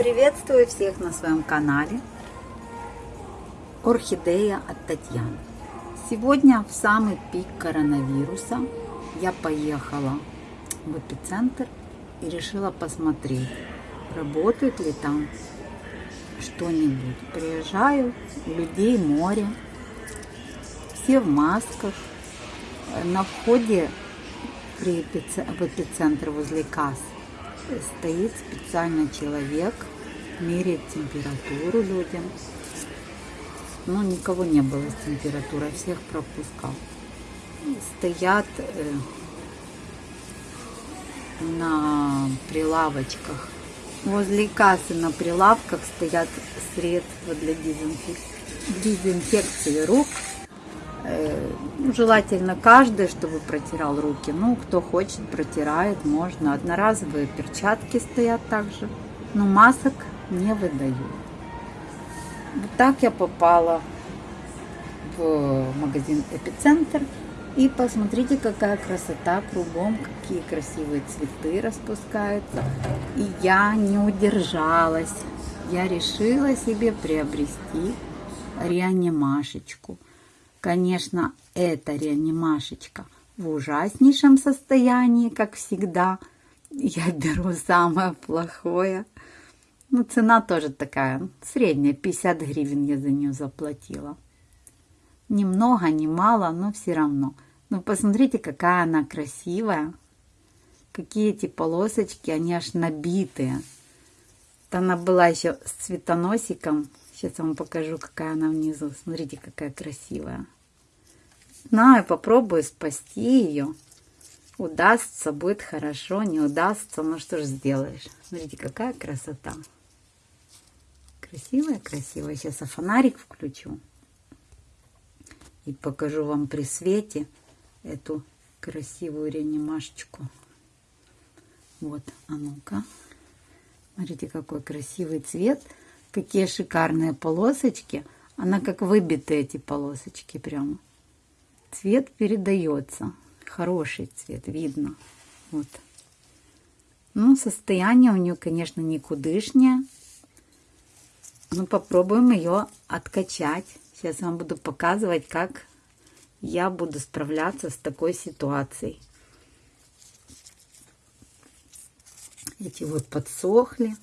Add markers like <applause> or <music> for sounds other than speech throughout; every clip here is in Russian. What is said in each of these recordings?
Приветствую всех на своем канале Орхидея от Татьяны. Сегодня в самый пик коронавируса я поехала в эпицентр и решила посмотреть, работает ли там что-нибудь. Приезжаю, людей море, все в масках. На входе при эпицентр, в эпицентр возле касс стоит специально человек, меряет температуру людям. Но никого не было с температурой, всех пропускал. Стоят э, на прилавочках. Возле кассы на прилавках стоят средства для дезинфек... дезинфекции рук. Э, ну, желательно каждый, чтобы протирал руки. Ну, кто хочет, протирает, можно. Одноразовые перчатки стоят также. Но масок не выдают. Вот так я попала в магазин Эпицентр. И посмотрите, какая красота кругом, какие красивые цветы распускаются. И я не удержалась. Я решила себе приобрести реанимашечку. Конечно, эта реанимашечка в ужаснейшем состоянии, как всегда. Я беру самое плохое. Ну, цена тоже такая, средняя, 50 гривен я за нее заплатила. Ни много, ни мало, но все равно. Ну, посмотрите, какая она красивая. Какие эти полосочки, они аж набитые. Вот она была еще с цветоносиком. Сейчас я вам покажу, какая она внизу. Смотрите, какая красивая. Знаю, попробую спасти ее. Удастся, будет хорошо, не удастся, ну что ж сделаешь. Смотрите, какая красота. Красивая, красивая. Сейчас я фонарик включу. И покажу вам при свете эту красивую реанимашечку. Вот, а ну-ка. Смотрите, какой красивый цвет. Какие шикарные полосочки. Она как выбитые эти полосочки прямо. Цвет передается. Хороший цвет, видно. Вот. Ну, состояние у нее, конечно, никудышнее. Ну, попробуем ее откачать. Сейчас вам буду показывать, как я буду справляться с такой ситуацией. Эти вот подсохли.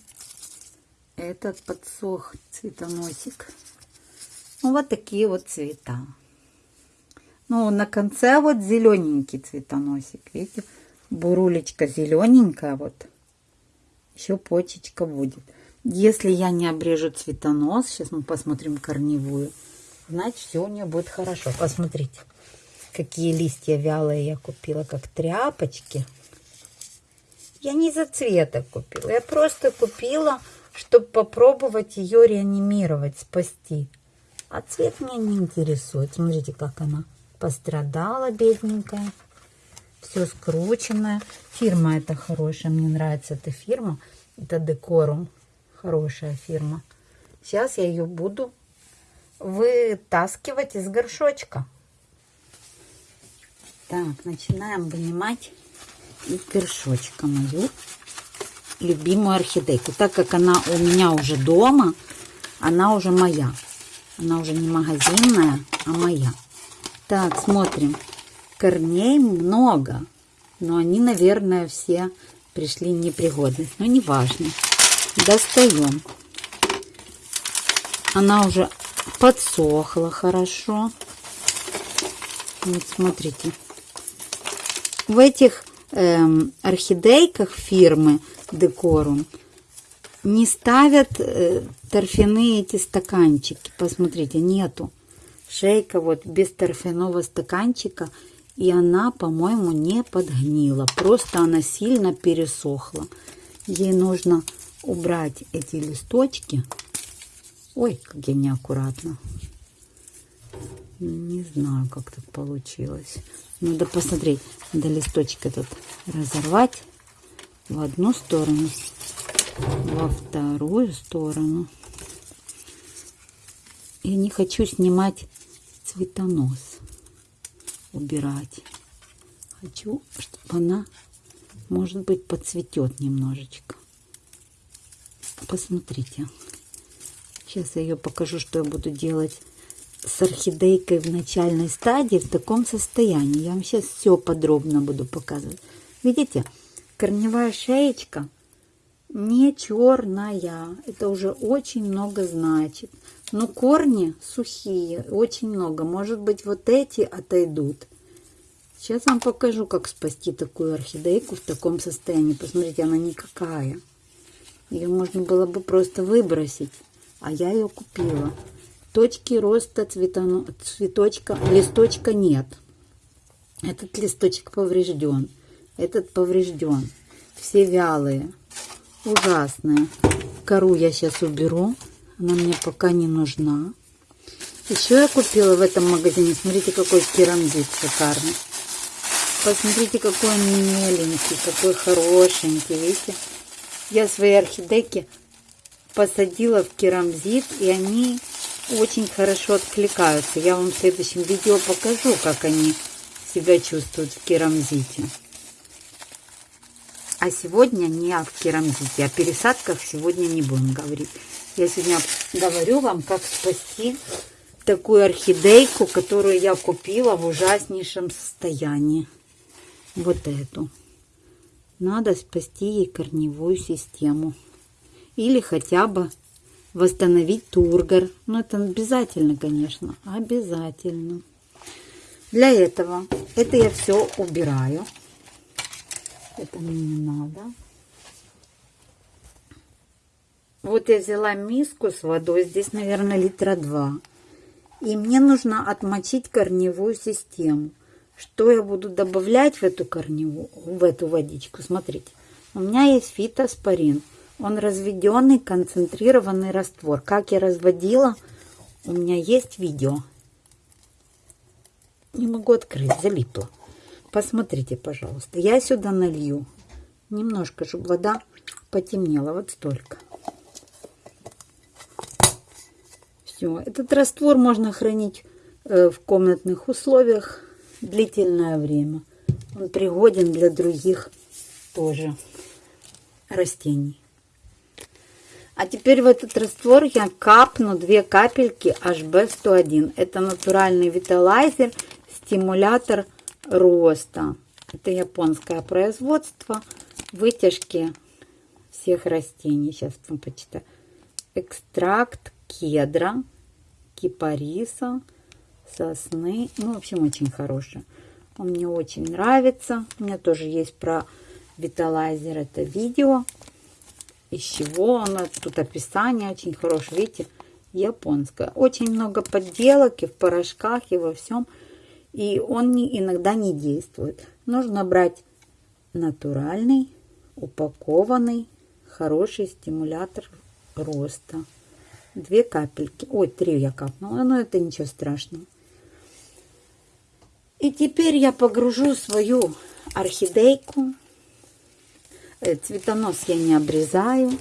Этот подсох цветоносик. Ну, вот такие вот цвета. Ну, на конце вот зелененький цветоносик. Видите, бурулечка зелененькая вот. Еще почечка будет. Если я не обрежу цветонос, сейчас мы посмотрим корневую, значит все у нее будет хорошо. Посмотрите, какие листья вялые я купила, как тряпочки. Я не за цвета купила, я просто купила, чтобы попробовать ее реанимировать, спасти. А цвет меня не интересует. Смотрите, как она пострадала, бедненькая. Все скрученное. Фирма эта хорошая, мне нравится эта фирма. Это Декорум хорошая фирма. Сейчас я ее буду вытаскивать из горшочка. Так, начинаем вынимать из горшочка мою любимую орхидейку. Так как она у меня уже дома, она уже моя. Она уже не магазинная, а моя. Так, смотрим. Корней много, но они, наверное, все пришли непригодность. Но не важно достаем. Она уже подсохла хорошо. Вот смотрите. В этих эм, орхидейках фирмы Декорум не ставят э, торфяные эти стаканчики. Посмотрите, нету. Шейка вот без торфяного стаканчика. И она, по-моему, не подгнила. Просто она сильно пересохла. Ей нужно убрать эти листочки. Ой, как я неаккуратно. Не знаю, как так получилось. Надо посмотреть. Надо листочек этот разорвать в одну сторону, во вторую сторону. Я не хочу снимать цветонос, убирать. Хочу, чтобы она, может быть, подцветет немножечко. Посмотрите. Сейчас я ее покажу, что я буду делать с орхидейкой в начальной стадии в таком состоянии. Я вам сейчас все подробно буду показывать. Видите, корневая шеечка не черная. Это уже очень много значит. Но корни сухие, очень много. Может быть, вот эти отойдут. Сейчас вам покажу, как спасти такую орхидейку в таком состоянии. Посмотрите, она никакая. Ее можно было бы просто выбросить, а я ее купила. Точки роста цветоно... цветочка, листочка нет. Этот листочек поврежден, этот поврежден. Все вялые, ужасные. Кору я сейчас уберу, она мне пока не нужна. Еще я купила в этом магазине, смотрите, какой керамзит шикарный. Посмотрите, какой он миленький, какой хорошенький, видите? Я свои орхидейки посадила в керамзит, и они очень хорошо откликаются. Я вам в следующем видео покажу, как они себя чувствуют в керамзите. А сегодня не о керамзите, о пересадках сегодня не будем говорить. Я сегодня говорю вам, как спасти такую орхидейку, которую я купила в ужаснейшем состоянии. Вот эту надо спасти ей корневую систему. Или хотя бы восстановить тургор. Но это обязательно, конечно, обязательно. Для этого, это я все убираю. Это мне не надо. Вот я взяла миску с водой, здесь, наверное, литра два. И мне нужно отмочить корневую систему. Что я буду добавлять в эту корневую, в эту водичку? Смотрите, у меня есть фитоспорин. Он разведенный концентрированный раствор. Как я разводила, у меня есть видео. Не могу открыть, залипла. Посмотрите, пожалуйста. Я сюда налью немножко, чтобы вода потемнела. Вот столько. Все. Этот раствор можно хранить э, в комнатных условиях длительное время. Он пригоден для других тоже растений. А теперь в этот раствор я капну две капельки HB101. Это натуральный виталайзер, стимулятор роста. Это японское производство, вытяжки всех растений. Сейчас вам почитаю. Экстракт кедра, кипариса, сосны. Ну, в общем, очень хорошая. Он мне очень нравится. У меня тоже есть про Виталайзер это видео. Из чего оно. Тут описание очень хорошее. Видите, японское. Очень много подделок и в порошках, и во всем. И он иногда не действует. Нужно брать натуральный, упакованный, хороший стимулятор роста. Две капельки. Ой, три я капнула, но это ничего страшного. И теперь я погружу свою орхидейку. Э, цветонос я не обрезаю.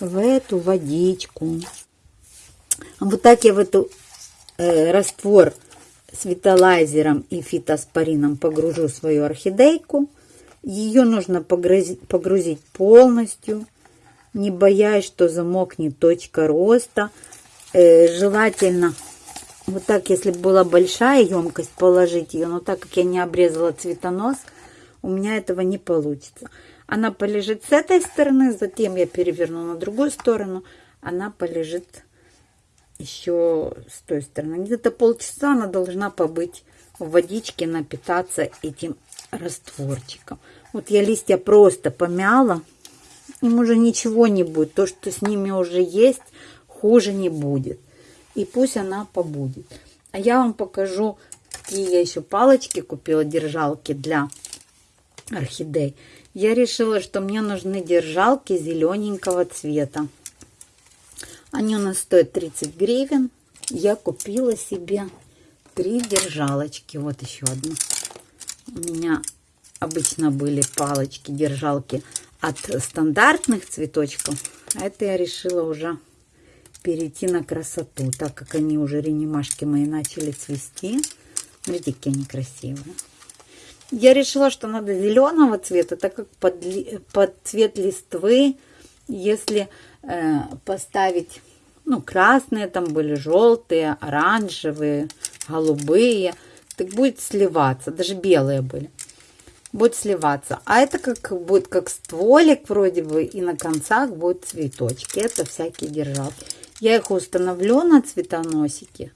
В эту водичку. Вот так я в эту э, раствор виталайзером и фитоспорином погружу свою орхидейку. Ее нужно погрузить, погрузить полностью, не боясь, что замокнет точка роста. Э, желательно вот так, если была большая емкость, положить ее, но так как я не обрезала цветонос, у меня этого не получится. Она полежит с этой стороны, затем я переверну на другую сторону, она полежит еще с той стороны. Где-то полчаса она должна побыть в водичке, напитаться этим растворчиком. Вот я листья просто помяла, им уже ничего не будет. То, что с ними уже есть, хуже не будет и пусть она побудет. А я вам покажу, какие я еще палочки купила, держалки для орхидей. Я решила, что мне нужны держалки зелененького цвета. Они у нас стоят 30 гривен. Я купила себе три держалочки. Вот еще одна. У меня обычно были палочки, держалки от стандартных цветочков. А это я решила уже перейти на красоту, так как они уже ренимашки мои начали цвести. Смотрите, какие они красивые. Я решила, что надо зеленого цвета, так как под, под цвет листвы Если э, поставить, ну, красные там были, желтые, оранжевые, голубые, так будет сливаться, даже белые были. Будет сливаться. А это как будет как стволик вроде бы, и на концах будут цветочки. Это всякие держалки. Я их установлю на цветоносики,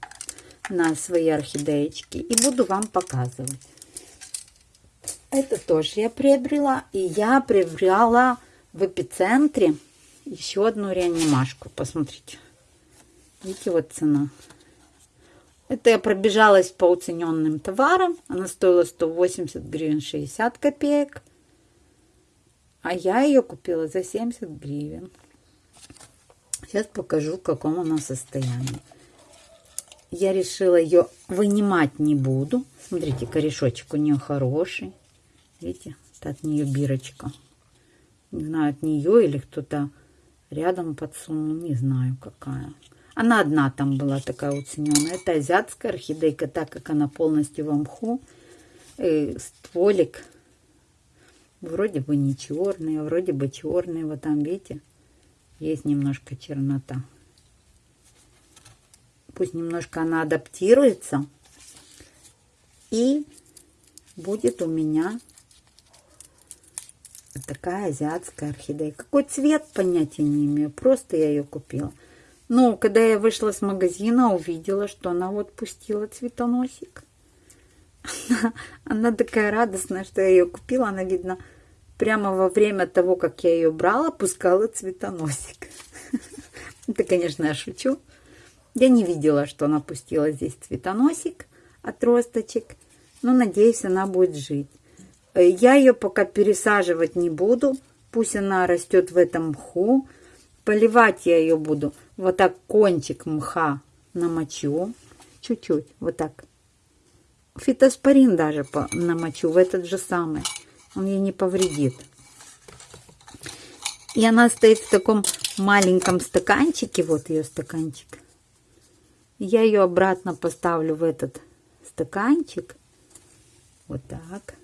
на свои орхидеечки, и буду вам показывать. Это тоже я приобрела. И я приобрела в эпицентре еще одну реанимашку. Посмотрите. Видите, вот цена. Это я пробежалась по уцененным товарам. Она стоила 180 гривен 60 копеек. А я ее купила за 70 гривен. Сейчас покажу, в каком она состоянии. Я решила ее вынимать не буду. Смотрите, корешочек у нее хороший. Видите, это от нее бирочка. Не знаю, от нее или кто-то рядом подсунул. Не знаю, какая. Она одна там была такая уцененная. Это азиатская орхидейка, так как она полностью в мху. И стволик вроде бы не черный, а вроде бы черный. Вот там, видите, есть немножко чернота. Пусть немножко она адаптируется. И будет у меня такая азиатская орхидея. Какой цвет, понятия не имею. Просто я ее купила. Но когда я вышла с магазина, увидела, что она вот пустила цветоносик. <laughs> Она, она такая радостная, что я ее купила. Она, видно, прямо во время того, как я ее брала, пускала цветоносик. <laughs> Это, конечно, я шучу. Я не видела, что она пустила здесь цветоносик от росточек. Но, надеюсь, она будет жить. Я ее пока пересаживать не буду. Пусть она растет в этом мху. Поливать я ее буду. Вот так кончик мха намочу. Чуть-чуть. Вот так. Фитоспорин даже намочу в этот же самый. Он ей не повредит. И она стоит в таком маленьком стаканчике. Вот ее стаканчик. Я ее обратно поставлю в этот стаканчик. Вот так.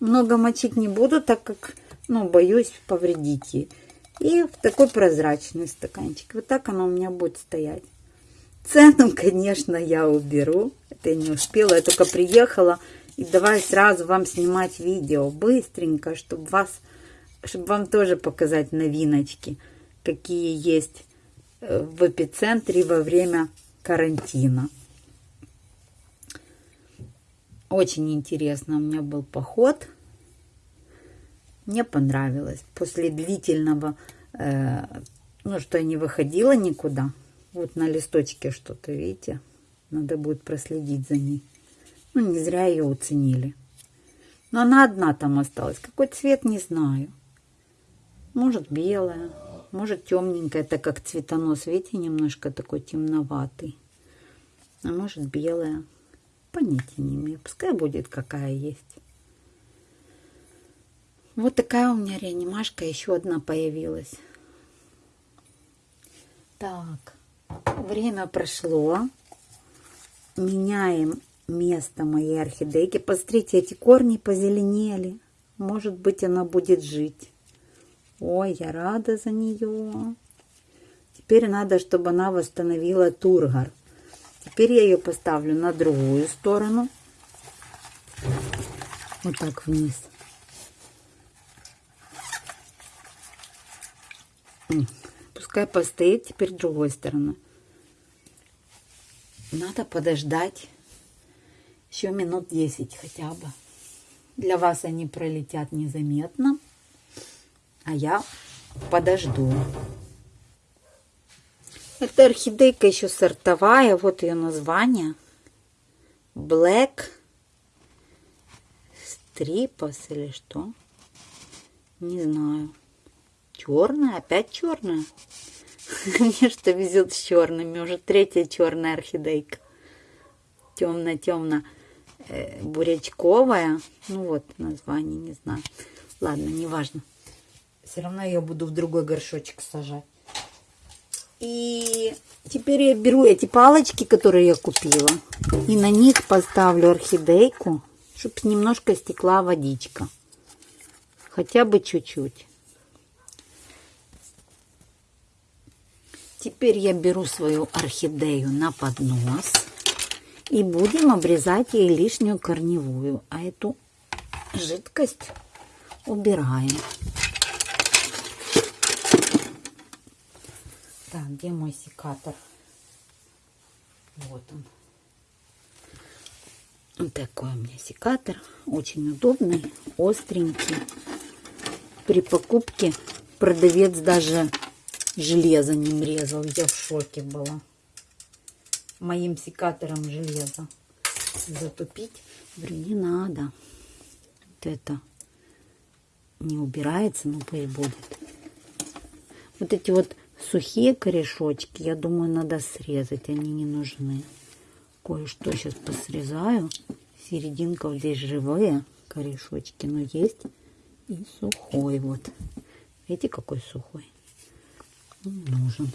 Много мочить не буду, так как, ну, боюсь повредить ей. И в такой прозрачный стаканчик. Вот так она у меня будет стоять. Цену, <laughs> конечно, я уберу. Это я не успела, я только приехала. И давай сразу вам снимать видео быстренько, чтобы вас, чтобы вам тоже показать новиночки, какие есть э, в эпицентре во время карантина. Очень интересно у меня был поход. Мне понравилось. После длительного, э, ну, что я не выходила никуда. Вот на листочке что-то, видите? Надо будет проследить за ней. Ну, не зря ее уценили. Но она одна там осталась. Какой цвет, не знаю. Может, белая, может, темненькая, так как цветонос, видите, немножко такой темноватый. А может, белая. Понятия не имею. Пускай будет какая есть. Вот такая у меня реанимашка. Еще одна появилась. Так. Время прошло. Меняем место моей орхидейки. Посмотрите, эти корни позеленели. Может быть, она будет жить. Ой, я рада за нее. Теперь надо, чтобы она восстановила тургор. Теперь я ее поставлю на другую сторону. Вот так вниз. Пускай постоит теперь другой стороны. Надо подождать еще минут 10 хотя бы. Для вас они пролетят незаметно. А я подожду. Это орхидейка еще сортовая. Вот ее название. Black Stripos или что? Не знаю. Черная? Опять черная? <laughs> Мне что везет с черными. Уже третья черная орхидейка. Темно-темно бурячковая. Ну вот название, не знаю. Ладно, неважно. Все равно я буду в другой горшочек сажать. И теперь я беру эти палочки, которые я купила, и на них поставлю орхидейку, чтобы немножко стекла водичка. Хотя бы чуть-чуть. Теперь я беру свою орхидею на поднос и будем обрезать ей лишнюю корневую. А эту жидкость убираем. Так, где мой секатор? Вот он. Вот такой у меня секатор. Очень удобный, остренький. При покупке продавец даже железо не мрезал. Я в шоке была. Моим секатором железо затупить. Говорю, не надо. Вот это не убирается, но пусть будет. Вот эти вот сухие корешочки, я думаю, надо срезать. Они не нужны. Кое-что сейчас посрезаю. Серединка вот здесь живые корешочки, но есть и сухой вот. Видите, какой сухой? нужен.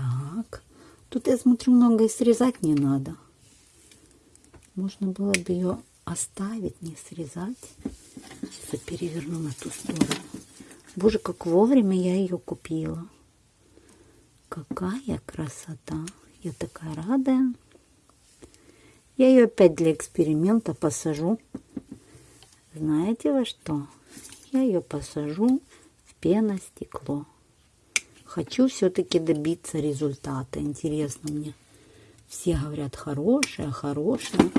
Так. Тут, я смотрю, много и срезать не надо. Можно было бы ее оставить, не срезать. Сейчас переверну на ту сторону. Боже, как вовремя я ее купила. Какая красота. Я такая радая. Я ее опять для эксперимента посажу. Знаете во что? Я ее посажу в пеностекло. Хочу все-таки добиться результата. Интересно мне. Все говорят, хорошая, хорошая.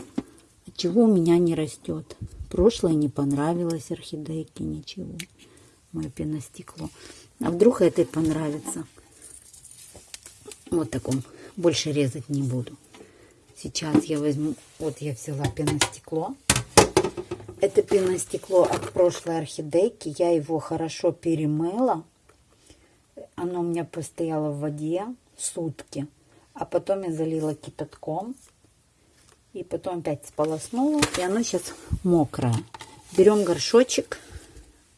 А чего у меня не растет? Прошлое не понравилось орхидейке, ничего. Мое пеностекло. А вдруг этой понравится? Вот таком. Больше резать не буду. Сейчас я возьму... Вот я взяла пеностекло. Это пеностекло от прошлой орхидейки. Я его хорошо перемыла. Оно у меня постояло в воде сутки. А потом я залила кипятком. И потом опять сполоснула. И оно сейчас мокрое. Берем горшочек.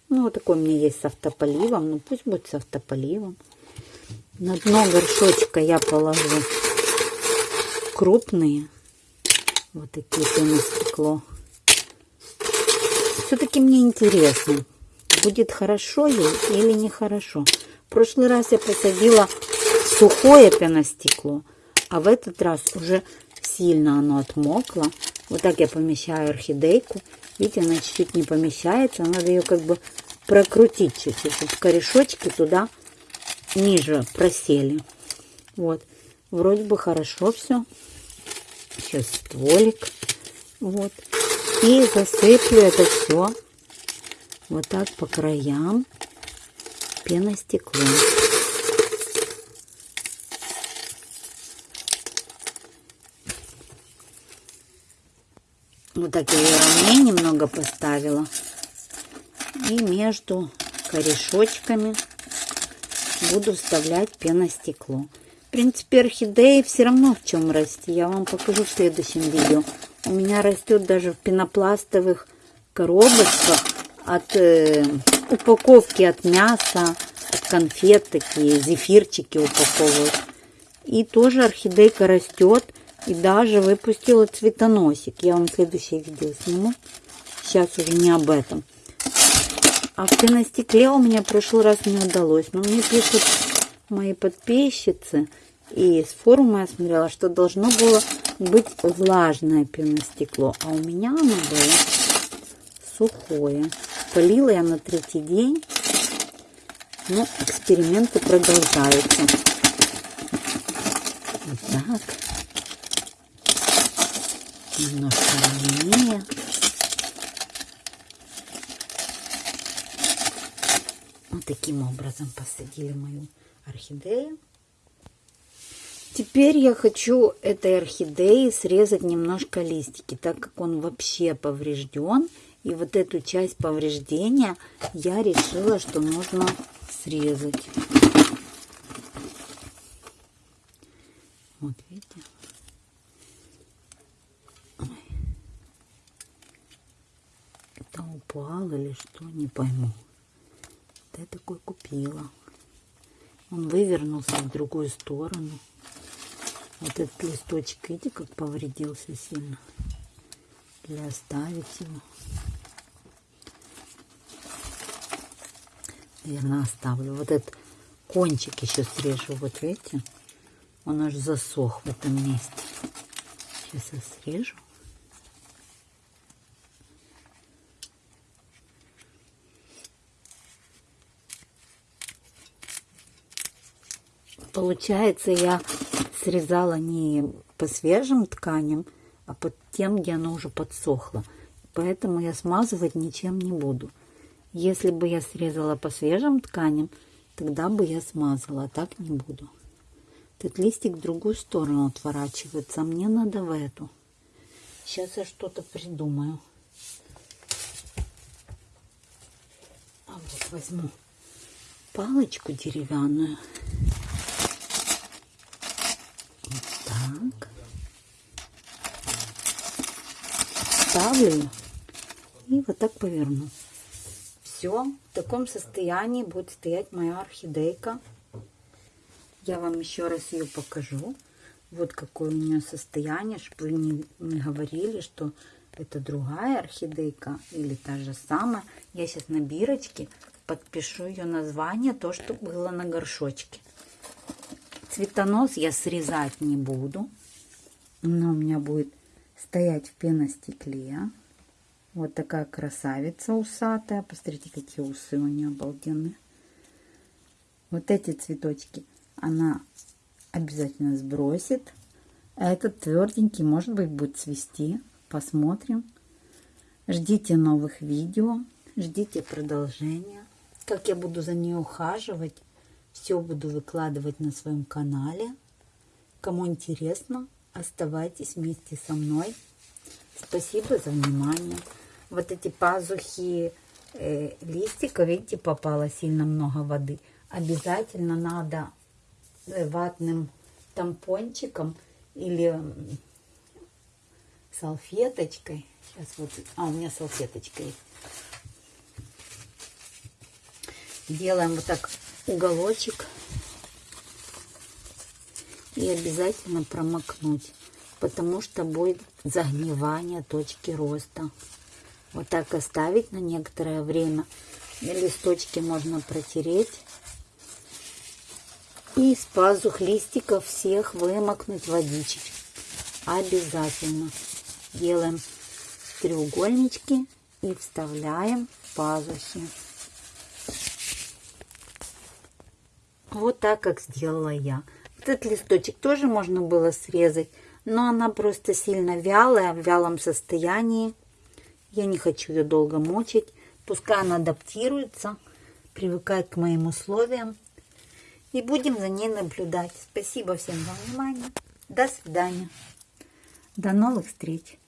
Ну, вот такой у меня есть с автополивом. Ну, пусть будет с автополивом. На дно горшочка я положу крупные. Вот такие пеностекло. Все-таки мне интересно, будет хорошо ей или нехорошо. В прошлый раз я посадила сухое пеностекло, а в этот раз уже сильно оно отмокло. Вот так я помещаю орхидейку. Видите, она чуть-чуть не помещается. Надо ее как бы прокрутить чуть-чуть, чтобы корешочки туда ниже просели. Вот. Вроде бы хорошо все. Сейчас стволик. Вот. И засыплю это все вот так по краям пеностеклом. Вот так я ее ровнее немного поставила. И между корешочками буду вставлять пеностекло. В принципе, орхидеи все равно в чем расти. Я вам покажу в следующем видео. У меня растет даже в пенопластовых коробочках от э, упаковки от мяса, от конфет такие, зефирчики упаковывают. И тоже орхидейка растет и даже выпустила цветоносик. Я вам следующее видео сниму. Сейчас уже не об этом. А в пеностекле у меня в прошлый раз не удалось. Но мне пишут мои подписчицы, и с форума я смотрела, что должно было быть влажное пеностекло. А у меня оно было сухое. Полила я на третий день. Но эксперименты продолжаются. Вот так. Немножко ровнее. Вот таким образом посадили мою орхидею. Теперь я хочу этой орхидеи срезать немножко листики, так как он вообще поврежден. И вот эту часть повреждения я решила, что нужно срезать. Вот видите? Это упал или что, не пойму. Вот я такой купила. Он вывернулся в другую сторону. Вот этот листочек, видите, как повредился сильно. Для оставить его. Наверное, оставлю. Вот этот кончик еще срежу. Вот видите? Он аж засох в этом месте. Сейчас я срежу. Получается, я срезала не по свежим тканям, а под тем, где оно уже подсохло. Поэтому я смазывать ничем не буду. Если бы я срезала по свежим тканям, тогда бы я смазала, а так не буду. Этот листик в другую сторону отворачивается, а мне надо в эту. Сейчас я что-то придумаю. А вот возьму палочку деревянную. Вот так. Ставлю и вот так поверну. Все, в таком состоянии будет стоять моя орхидейка. Я вам еще раз ее покажу. Вот какое у нее состояние, чтобы вы не, не говорили, что это другая орхидейка или та же самая. Я сейчас на бирочке подпишу ее название, то, что было на горшочке. Цветонос я срезать не буду. Но у меня будет стоять в пеностекле. Вот такая красавица усатая. Посмотрите, какие усы у нее обалденные. Вот эти цветочки она обязательно сбросит. А этот тверденький, может быть, будет цвести. Посмотрим. Ждите новых видео. Ждите продолжения. Как я буду за ней ухаживать. Все буду выкладывать на своем канале. Кому интересно, оставайтесь вместе со мной. Спасибо за внимание. Вот эти пазухи э, листика, видите, попало сильно много воды. Обязательно надо ватным тампончиком или салфеточкой. Сейчас вот, а у меня салфеточка есть. Делаем вот так уголочек и обязательно промокнуть, потому что будет загнивание точки роста. Вот так оставить на некоторое время. Листочки можно протереть и из пазух листиков всех вымокнуть водичек. Обязательно. Делаем треугольнички и вставляем пазухи. Вот так, как сделала я. Этот листочек тоже можно было срезать, но она просто сильно вялая, в вялом состоянии. Я не хочу ее долго мочить. Пускай она адаптируется, привыкает к моим условиям. И будем за ней наблюдать. Спасибо всем за внимание. До свидания. До новых встреч.